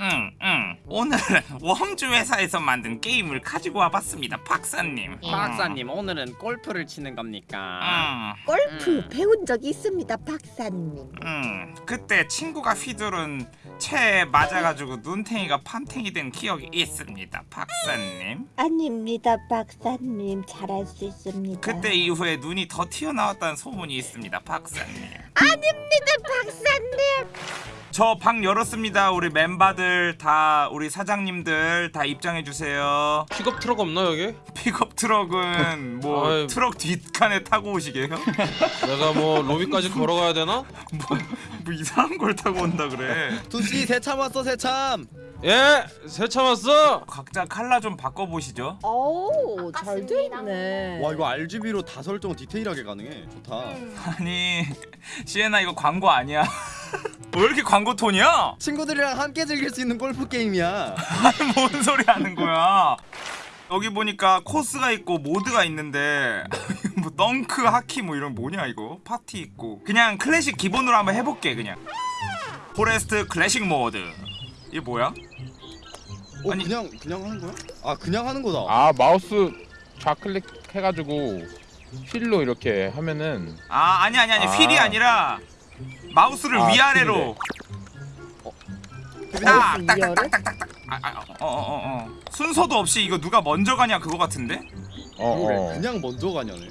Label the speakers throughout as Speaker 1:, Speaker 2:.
Speaker 1: 응, 응. 오늘은 웜주 회사에서 만든 게임을 가지고 와봤습니다, 박사님.
Speaker 2: 박사님 오늘은 골프를 치는 겁니까?
Speaker 1: 응,
Speaker 3: 골프
Speaker 2: 음.
Speaker 3: 배운 적이 있습니다, 박사님.
Speaker 1: 응. 그때 친구가 휘두른 채에 맞아가지고 눈탱이가 판탱이 된 기억이 있습니다, 박사님.
Speaker 3: 아닙니다, 박사님. 잘할 수 있습니다.
Speaker 1: 그때 이후에 눈이 더 튀어나왔다는 소문이 있습니다, 박사님.
Speaker 3: 아닙니다, 박사님.
Speaker 1: 저 방 열었습니다. 우리 멤버들 다 우리 사장님들 다 입장해 주세요.
Speaker 4: 픽업 트럭 없나 여기?
Speaker 1: 픽업 트럭은 뭐
Speaker 4: 아이.
Speaker 1: 트럭 뒷칸에 타고 오시게요?
Speaker 4: 내가 뭐 로비까지 걸어가야 되나?
Speaker 1: 뭐, 뭐 이상한 걸 타고 온다 그래.
Speaker 2: 두씨 새참 왔어 새참.
Speaker 4: 예! 새참 왔어!
Speaker 1: 각자 칼라 좀 바꿔 보시죠.
Speaker 3: 오, 잘. 돼있네.
Speaker 2: 와 이거 RGB로 다 설정 디테일하게 가능해. 좋다.
Speaker 5: 음.
Speaker 1: 아니 시에나 이거 광고 아니야. 왜 이렇게 광고 톤이야?
Speaker 2: 친구들이랑 함께 즐길 수 있는 골프 게임이야.
Speaker 1: 뭔 소리 하는 거야? 여기 보니까 코스가 있고 모드가 있는데 뭐 덩크 하키 뭐 이런 뭐냐 이거 파티 있고 그냥 클래식 기본으로 한번 해볼게 그냥 forest 클래식 모드 이게 뭐야?
Speaker 2: 어
Speaker 1: 아니.
Speaker 2: 그냥 그냥 하는 거야? 아 그냥 하는 거다.
Speaker 6: 아 마우스 좌클릭 해가지고 휠로 이렇게 하면은
Speaker 1: 아 아니 아니 아니
Speaker 6: 아.
Speaker 1: 휠이 아니라 마우스를
Speaker 6: 아,
Speaker 1: 위아래로 딱딱딱딱딱딱
Speaker 3: 위아래?
Speaker 1: 어어 어 어, 순서도 없이 이거 누가 먼저 가냐 그거 같은데?
Speaker 6: 어, 어.
Speaker 2: 그냥 먼저 가냐네.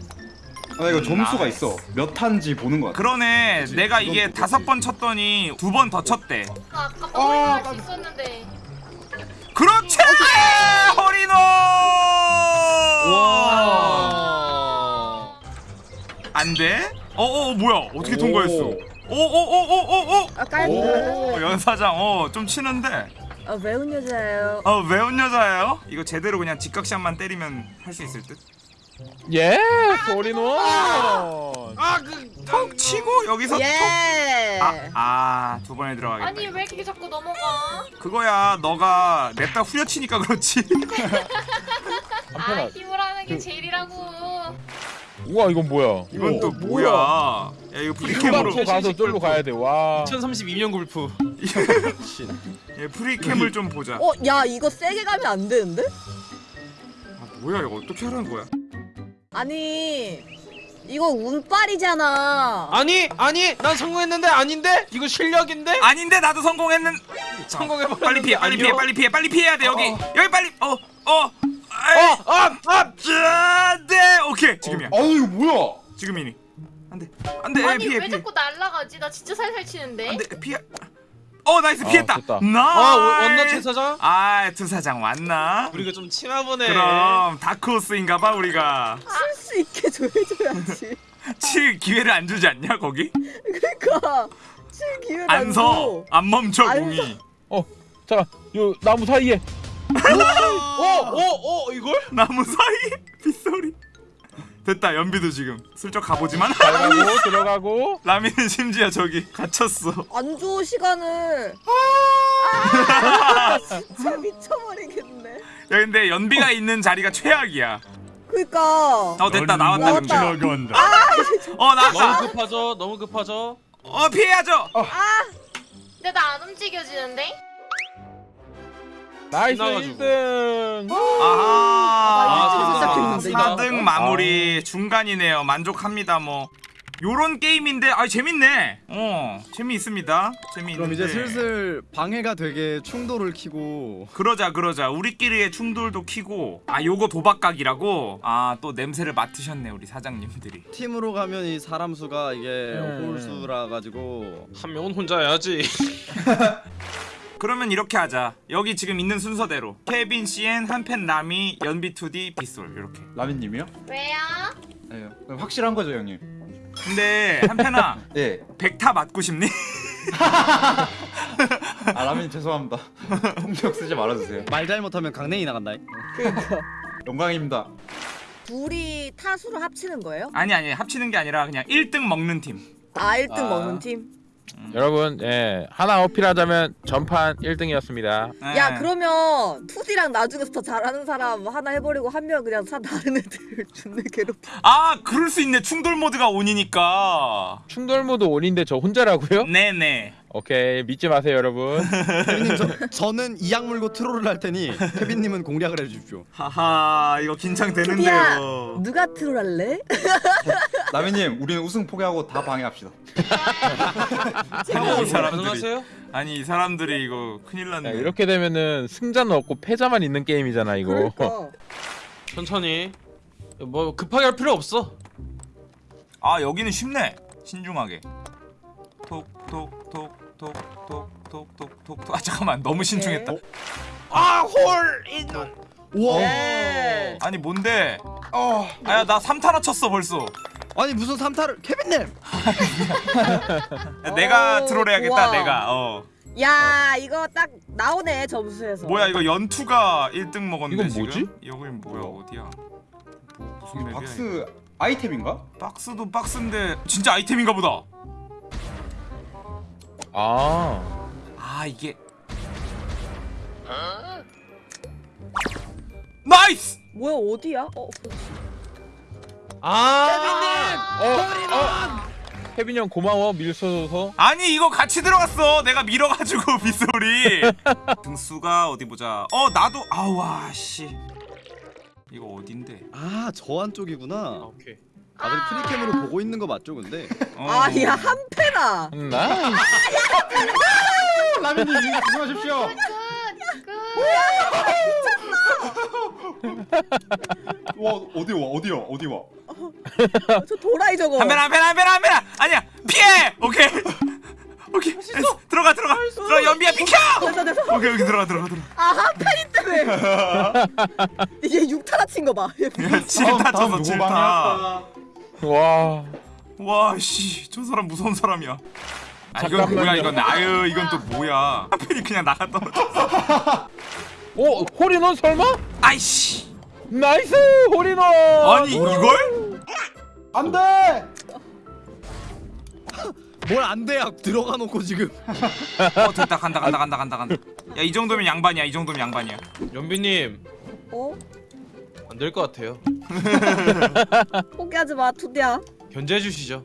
Speaker 7: 아 이거 점수가
Speaker 1: nice.
Speaker 7: 있어. 몇 탄지 보는 거 같아.
Speaker 1: 그러네 내가 이게
Speaker 7: 그건
Speaker 1: 다섯 번 쳤더니 두 번 더 쳤대
Speaker 5: 아, 아까 할수 있었는데.
Speaker 1: 그렇지! 허리노!
Speaker 2: 와.
Speaker 1: 안 돼? 어어 뭐야 어떻게 통과했어? 오오오오오오
Speaker 3: 아, 깔고.
Speaker 1: 어, 연사장 어좀 치는데
Speaker 3: 어, 매운 여자예요.
Speaker 1: 어 매운 여자예요? 이거 제대로 그냥 직각샷만 때리면 할 수 있을 듯?
Speaker 6: 예 소리노
Speaker 4: 아그
Speaker 1: 톡 치고 여기서
Speaker 3: 예.
Speaker 1: 아두 번에 들어가겠다
Speaker 5: 아니 왜 이렇게 자꾸 넘어가?
Speaker 1: 그거야 너가 냅다 후려치니까 그렇지
Speaker 5: 아 힘을 하는 게 제일이라고.
Speaker 6: 우와 이건 뭐야?
Speaker 1: 이건 또
Speaker 3: 어,
Speaker 1: 뭐야? 야? 이거 프리캠으로
Speaker 6: 가서 쫄로 가야 돼 와.
Speaker 4: 2032년 골프.
Speaker 1: 예, 프리캠을 좀 보자.
Speaker 3: 어, 야, 이거 세게 가면 안 되는데?
Speaker 1: 아 뭐야 이거 어떻게 하라는 거야?
Speaker 3: 아니, 이거 운빨이잖아.
Speaker 4: 아니 아니 난 성공했는데 아닌데? 이거 실력인데?
Speaker 1: 아닌데 나도 성공했는
Speaker 4: 성공해버렸는데
Speaker 1: 빨리 피해 빨리 피해? 빨리 피해 빨리 피해야 돼 여기.
Speaker 4: 어.
Speaker 1: 여기 빨리 어 어 어,
Speaker 4: 어아아!
Speaker 1: 네 오케이 지금이야.
Speaker 7: 아 이거 뭐야?
Speaker 1: 지금이니. 안돼. 안돼.
Speaker 5: 아니
Speaker 1: 피해
Speaker 5: 왜
Speaker 1: 피해.
Speaker 5: 자꾸 날라가지? 나 진짜 살살 치는데.
Speaker 1: 안돼. 피해. 어 nice.
Speaker 6: 아,
Speaker 1: 피했다.
Speaker 4: 아, 왔나. 최 사장?
Speaker 1: 아 투사장 왔나?
Speaker 4: 우리가 좀 치나 보네.
Speaker 1: 그럼 다크호스인가봐 우리가.
Speaker 3: 칠 수 있게 줘줘야지.
Speaker 1: 칠 기회를 안 주지 않냐 거기?
Speaker 3: 그러니까 칠 기회를 안
Speaker 1: 안서 안 멈춰
Speaker 3: 안
Speaker 1: 공이.
Speaker 6: 자요 나무 사이에.
Speaker 4: 어어 어 이걸?
Speaker 1: 나무 사이 빗소리 됐다 연비도 지금. 슬쩍 가보지만.
Speaker 6: 들어가고 들어가고.
Speaker 1: 라미는 심지어 저기 갇혔어.
Speaker 3: 안줘 시간을. 아, 진짜 미쳐버리겠네.
Speaker 1: 야 근데 연비가 있는 자리가 최악이야.
Speaker 3: 그니까.
Speaker 1: 어 됐다 나왔다.
Speaker 3: 나왔다.
Speaker 1: 연비 어 나왔다.
Speaker 4: 너무 급하죠? 너무 급하죠?
Speaker 1: 어 피해야죠.
Speaker 5: 근데 나 안 움직여지는데?
Speaker 6: nice
Speaker 4: 지나가지고.
Speaker 6: 1등.
Speaker 1: 아하.
Speaker 3: 나
Speaker 4: 일찍
Speaker 3: 시작했는데,
Speaker 1: 4등 마무리 중간이네요. 만족합니다 뭐. 요런 게임인데 아 재밌네. 어 재미있습니다. 재미있는데.
Speaker 2: 그럼 이제 슬슬 방해가 되게 충돌을 키고.
Speaker 1: 그러자 그러자. 우리끼리의 충돌도 키고. 아 요거 도박각이라고? 아 또 냄새를 맡으셨네 우리 사장님들이.
Speaker 2: 팀으로 가면 이 사람 수가 이게
Speaker 6: 음.
Speaker 2: 홀수라 가지고.
Speaker 4: 한 명은 혼자 해야지
Speaker 1: 그러면 이렇게 하자 여기 지금 있는 순서대로 케빈 CN 한펜 라미 연비 2D 빗솔 이렇게
Speaker 7: 라미님이요?
Speaker 5: 왜요?
Speaker 7: 네. 확실한 거죠 형님?
Speaker 1: 근데 한펜아
Speaker 7: 예.
Speaker 1: 백타 맞고 싶니?
Speaker 7: 아 라미님 죄송합니다. 통역 쓰지 말아주세요.
Speaker 2: 말 잘못하면 강냉이 나간다.
Speaker 3: 그니까.
Speaker 7: 영광입니다.
Speaker 3: 둘이 타수로 합치는 거예요?
Speaker 1: 아니 아니 합치는 게 아니라 그냥 1등 먹는
Speaker 3: 팀아 1등
Speaker 7: 아.
Speaker 3: 먹는 팀?
Speaker 6: 여러분 예 하나 어필하자면 전판 1등이었습니다
Speaker 1: 네.
Speaker 8: 야 그러면 투디랑 나중에서 더 잘하는 사람 하나 해버리고 한 명 그냥 사 다른 애들 존나 괴롭.
Speaker 1: 아 그럴 수 있네 충돌 모드가 on이니까
Speaker 6: 충돌 모드 on인데 저 혼자라고요?
Speaker 1: 네네
Speaker 6: 오케이 믿지 마세요 여러분
Speaker 2: 케빈님 저, 저는 이악 물고 troll을 할 테니 케빈님은 공략을 해주십시오.
Speaker 1: 하하 이거 긴장되는데요
Speaker 8: 누가 트롤 할래?
Speaker 7: 라미님 우리는 우승 포기하고 다 방해합시다.
Speaker 1: 아니 이 사람들이? 아니 이 사람들이 이거 큰일 났네
Speaker 6: 야, 이렇게 되면은 승자는 없고 패자만 있는 게임이잖아 이거
Speaker 8: 그러니까.
Speaker 4: 천천히. 뭐 급하게 할 필요 없어.
Speaker 1: 아 여기는 쉽네 신중하게 톡톡톡 톡톡톡톡톡톡 아 잠깐만 너무 신중했다
Speaker 4: 아홀 인원.
Speaker 2: 우와.
Speaker 8: 네.
Speaker 1: 아니 뭔데 아야 나 3타나 쳤어 벌써
Speaker 2: 아니 무슨 삼타를 케빈님.
Speaker 1: 야, 내가
Speaker 8: 오,
Speaker 1: 트롤 해야겠다
Speaker 8: 좋아.
Speaker 1: 내가 어
Speaker 8: 야 이거 딱 나오네 점수에서.
Speaker 1: 뭐야 이거 연투가 1등 먹었는데
Speaker 6: 이건 뭐지?
Speaker 1: 지금? 여긴 뭐야 어디야 뭐, 무슨 맵이야?
Speaker 7: 박스 아이템인가?
Speaker 1: 박스도 박스인데 진짜 아이템인가 보다
Speaker 6: 아
Speaker 1: 아 이게 nice
Speaker 8: 뭐야 어디야? 어 그렇지.
Speaker 4: 아.
Speaker 6: 어, 어. 케빈 형 고마워 밀서줘서
Speaker 1: 아니 이거 같이 들어갔어 내가 밀어가지고 빗소리 등수가 어디 보자 어 나도 아우와 씨 이거 어딘데
Speaker 2: 아 저 안쪽이구나.
Speaker 4: 오케이.
Speaker 2: 다들 프리캠으로 보고 있는 거 맞죠 근데?
Speaker 1: 어.
Speaker 8: 아야 한패나.
Speaker 6: 나이스
Speaker 7: 라미님 조심하십시오. 와 어디 와 어디 와 어디 와?
Speaker 8: 저 도라이 저거.
Speaker 1: 한배나 한배나 한배나 한배나 아니야 피해 오케이 오케이 됐어. 들어가 들어가 들어가 연비야 비켜
Speaker 8: 됐어 됐어.
Speaker 1: 오케이 여기 들어가 들어가 들어가
Speaker 8: 아 한패니 때문에. 이게 6타나 친거 봐.
Speaker 1: 칠타 쳤어 칠타
Speaker 6: 와
Speaker 1: 와 씨 저 사람 무서운 사람이야 아 이건. 뭐야 이건 아유 이건 또 뭐야 하필이 그냥 나가 떨어졌어
Speaker 6: 오 홀인원 설마?
Speaker 1: 아이씨
Speaker 6: nice 홀인원
Speaker 1: 아니 이걸?
Speaker 7: 안 돼.
Speaker 2: 뭘안 돼야 들어가 놓고 지금.
Speaker 1: 어 됐다 간다 간다 간다 간다 간다 야 이 정도면 양반이야 이 정도면 양반이야
Speaker 4: 연비님
Speaker 8: 어?
Speaker 4: 안 될 것 같아요.
Speaker 8: 포기하지 마 투디야.
Speaker 4: 견제해 주시죠.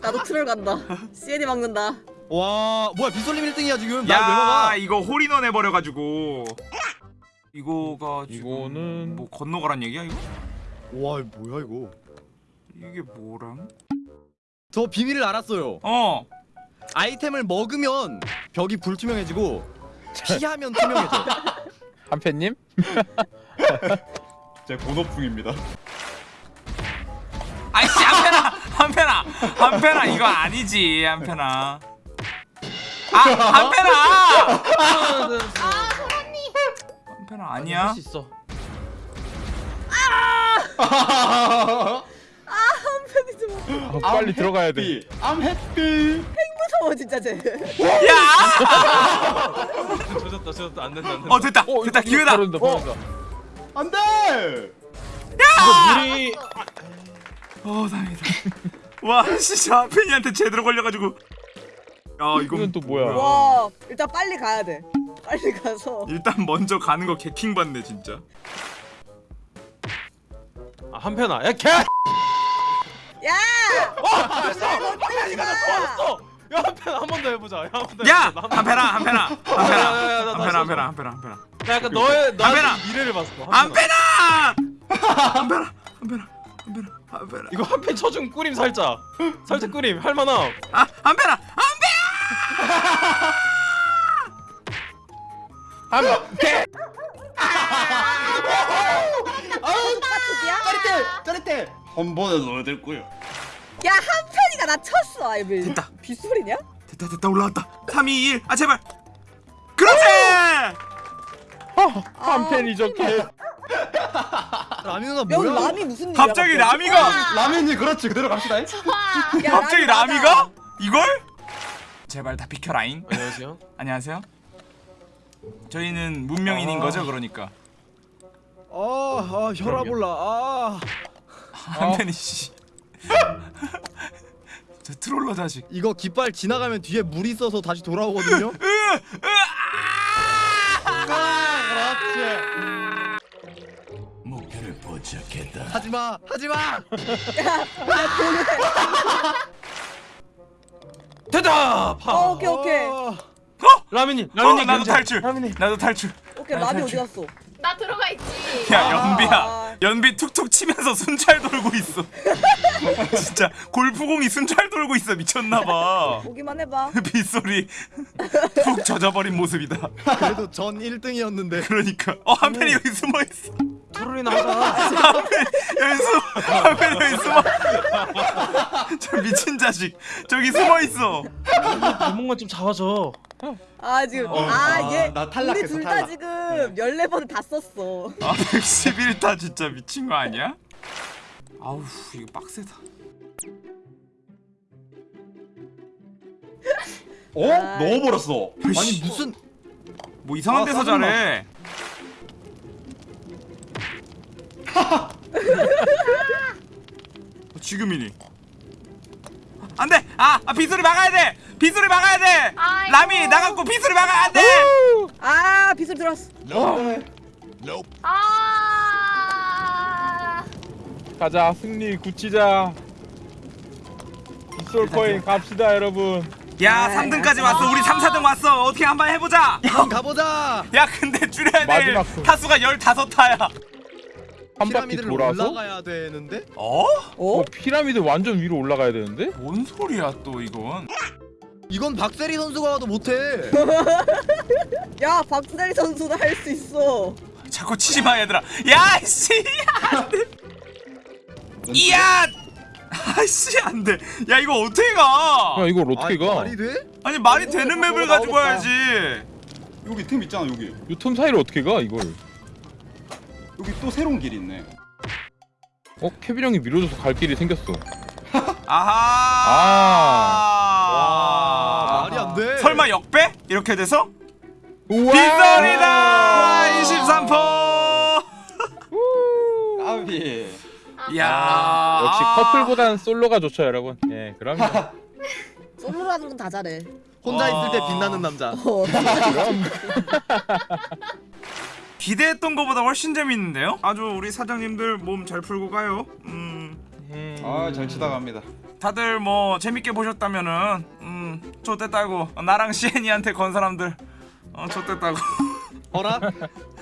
Speaker 8: 나도 트롤 간다. CN이 막는다.
Speaker 2: 와 뭐야 비솔님 1등이야 지금.
Speaker 1: 야 이거 홀인원 해버려가지고 이거가 지금
Speaker 6: 이거는
Speaker 1: 뭐 건너가란 얘기야 이거?
Speaker 2: 와 뭐야 이거?
Speaker 1: 이게 뭐람?
Speaker 2: 저 비밀을 알았어요.
Speaker 1: 어
Speaker 2: 아이템을 먹으면 벽이 불투명해지고 피하면 투명해져.
Speaker 6: 한팬님?
Speaker 7: 제 본업중입니다.
Speaker 1: 아이씨 한편아 한편아 한편아 이거 아니지 한편아 아 한편아 한편아 아니야
Speaker 4: 할수 있어.
Speaker 8: 한패니 좀
Speaker 6: 아, 빨리 들어가야 돼
Speaker 7: I'm happy.
Speaker 8: 무서워 진짜 쟤.
Speaker 1: 야!
Speaker 4: 조졌다 조졌다 안 된다 안 된다.
Speaker 1: 어 됐다
Speaker 6: 어,
Speaker 1: 됐다 기회다
Speaker 6: 바로인다.
Speaker 7: 안돼.
Speaker 4: 이거 물이
Speaker 1: 어 다행이다 와 진짜 한편이한테 제대로 걸려가지고 야 이건
Speaker 6: 이건 또 뭐야
Speaker 8: 와 일단 빨리 가야 돼. 빨리 가서.
Speaker 1: 일단 먼저 가는 거 개킹 받네 진짜
Speaker 4: 아, 한편아. 야 개.
Speaker 8: 야!
Speaker 4: 어! 야 한편 한 번 더 해보자. 야, 한번
Speaker 1: 더야
Speaker 4: 해보자. 나 한번
Speaker 1: 한편아 한편아
Speaker 4: 야, 야, 야,
Speaker 1: 한편아
Speaker 4: 나
Speaker 1: 한편아 한편아
Speaker 4: 해봐.
Speaker 1: 한편아 한편아
Speaker 4: 나 약간 너의 나
Speaker 1: 한편아!
Speaker 4: 미래를 봤어. 한편아
Speaker 1: 한편아 한편아 한편아 한편아
Speaker 4: 이거 한 편 쳐준 꾸림 살짝. 살짝 꾸림 할만함.
Speaker 1: 아
Speaker 6: 한팬
Speaker 8: 투디야?
Speaker 7: 짜릿해 짜릿해. 한 번에 넣어야 될 거야.
Speaker 8: 야 한패니가 나 쳤어.
Speaker 1: 됐다.
Speaker 8: 빗소리냐?
Speaker 1: 됐다 됐다 올라왔다 3 2 1 아 제발
Speaker 6: 한팬이 저게
Speaker 2: 라미 누나
Speaker 8: 여기
Speaker 2: 뭐야?
Speaker 8: 라미 무슨 일이야?
Speaker 1: 갑자기 라미가
Speaker 7: 라미님 그렇지 그대로 갑시다.
Speaker 8: 야,
Speaker 1: 갑자기
Speaker 8: 라미.
Speaker 1: 라미가 이걸 제발 다 비켜라잉
Speaker 4: 안녕하세요.
Speaker 1: 안녕하세요 저희는 문명인인 거죠 그러니까
Speaker 2: 아, 아 혈압 올라. 아.
Speaker 1: 한편이 씨. 저 트롤 트롤러 자식
Speaker 2: 이거 깃발 지나가면 뒤에 물 있어서 다시 돌아오거든요.
Speaker 9: 목표를 포착했다.
Speaker 2: 하지마, 하지마.
Speaker 4: 대답.
Speaker 8: 어, 오케이 오케이
Speaker 4: 라미님
Speaker 1: 어
Speaker 4: 라미님
Speaker 1: 나도
Speaker 4: 견제.
Speaker 1: 탈출
Speaker 4: 라미님.
Speaker 1: 나도 탈출
Speaker 8: 오케이
Speaker 1: 아, 탈출.
Speaker 8: 어디 갔어?
Speaker 5: 나 들어가 있지.
Speaker 1: 야
Speaker 8: 아.
Speaker 1: 연비야 연비 툭툭 치면서 순찰 돌고 있어. 진짜 골프공이 순찰 돌고 있어. 미쳤나봐.
Speaker 8: 보기만 해봐.
Speaker 1: 빗소리 푹 젖어버린 모습이다.
Speaker 2: 그래도 전 1등이었는데.
Speaker 1: 그러니까. 어 한편이 여기 숨어있어
Speaker 4: 트롤이나 하자.
Speaker 1: 여기 숨어 한편이 여기 숨어 저 미친 자식 저기 숨어 있어
Speaker 4: 이몽만 좀 잡아줘.
Speaker 8: 아 지금
Speaker 7: 어,
Speaker 8: 아
Speaker 7: 아, 얘나
Speaker 8: 우리 둘다
Speaker 7: 탈락.
Speaker 8: 지금 14번 다 썼어.
Speaker 1: 아 111타 진짜 미친 거 아니야? 아우 이거 빡세다
Speaker 7: 어?
Speaker 8: 아.
Speaker 7: 넣어버렸어.
Speaker 2: 아니 무슨
Speaker 1: 뭐 이상한
Speaker 7: 아,
Speaker 1: 데서. 잘해 지금이니? 안 돼! 아, 아 빗소리 막아야 돼! 빗소리 막아야 돼!
Speaker 5: 아이고.
Speaker 1: 라미 나갔고 빗소리 막아 안돼!
Speaker 8: 아 빗소리 들어왔어.
Speaker 5: 아.
Speaker 6: 가자 승리 굳히자. 빗솔 코인 갑시다 여러분.
Speaker 1: 야
Speaker 8: 네.
Speaker 1: 3등까지 왔어. 우리 3, 4등 왔어. 어떻게 한번 해보자.
Speaker 2: 한번 가보자.
Speaker 1: 야 근데 줄여야 될
Speaker 6: 마지막 수.
Speaker 1: 타수가 15타야
Speaker 6: 한 바퀴
Speaker 2: 피라미드를
Speaker 6: 돌아서
Speaker 2: 올라가야 되는데.
Speaker 1: 어?
Speaker 8: 어?
Speaker 6: 어, 피라미드 완전 위로 올라가야 되는데
Speaker 1: 뭔 소리야 또 이건
Speaker 2: 이건 박세리 선수가 와도 못해.
Speaker 8: 야 박수다리 선수도 할 수 있어.
Speaker 1: 자꾸 치지 마 얘들아 야씨 안돼 이야 아씨 안돼 야 이거 어떻게 가
Speaker 6: 야 이걸 어떻게
Speaker 2: 아니,
Speaker 6: 가
Speaker 2: 말이 돼?
Speaker 1: 아니 말이 되는 맵을 가지고 와야지
Speaker 7: 여기 틈 있잖아 여기.
Speaker 6: 이 틈 사이를 어떻게 가 이걸
Speaker 7: 여기 또 새로운 길이 있네.
Speaker 6: 어 케빈 형이 밀어줘서 갈 길이 생겼어
Speaker 1: 아하
Speaker 2: 와 말이 안 돼.
Speaker 1: 설마 역배? 이렇게 돼서? 빗소리다 23포
Speaker 7: 까비.
Speaker 1: 이야
Speaker 6: 역시 커플보단 솔로가 좋죠 여러분 예 그럼요
Speaker 8: 솔로라는 건 다 잘해.
Speaker 2: 혼자 있을 때
Speaker 1: 아.
Speaker 2: 빛나는 남자.
Speaker 8: 어.
Speaker 6: 그럼
Speaker 1: 기대했던 것보다 훨씬 재밌는데요? 아주 우리 사장님들 몸 잘 풀고 가요 음
Speaker 6: 음.
Speaker 7: 아잘 치다 갑니다.
Speaker 1: 다들 뭐 재밌게 보셨다면은 음 좋댔다고 나랑 시애니한테 건 사람들 어 좋댔다고
Speaker 2: 어라?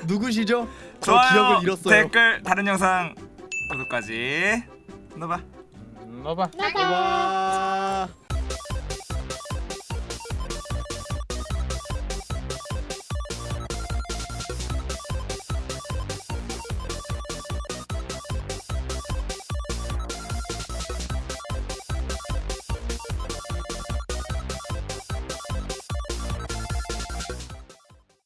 Speaker 2: 누구시죠? 저
Speaker 1: 좋아요
Speaker 2: 기억을 잃었어요.
Speaker 1: 댓글 다른 영상 구독까지 넣어봐
Speaker 6: 음, 넣어봐.
Speaker 2: 와.